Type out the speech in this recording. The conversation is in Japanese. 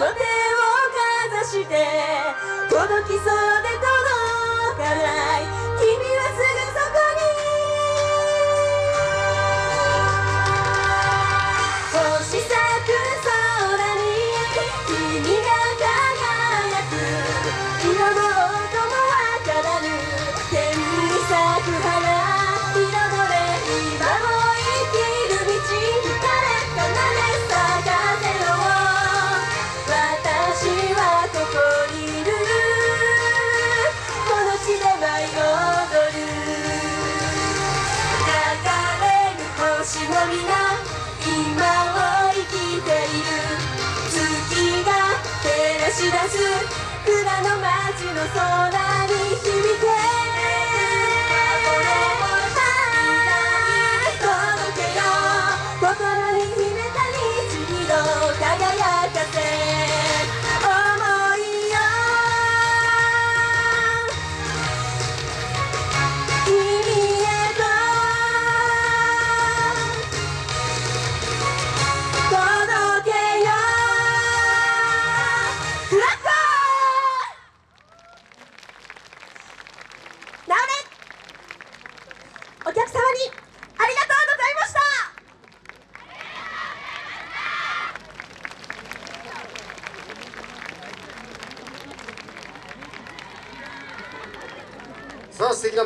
手をかざして届きそうでし出す。蔵の街の空に響け。的な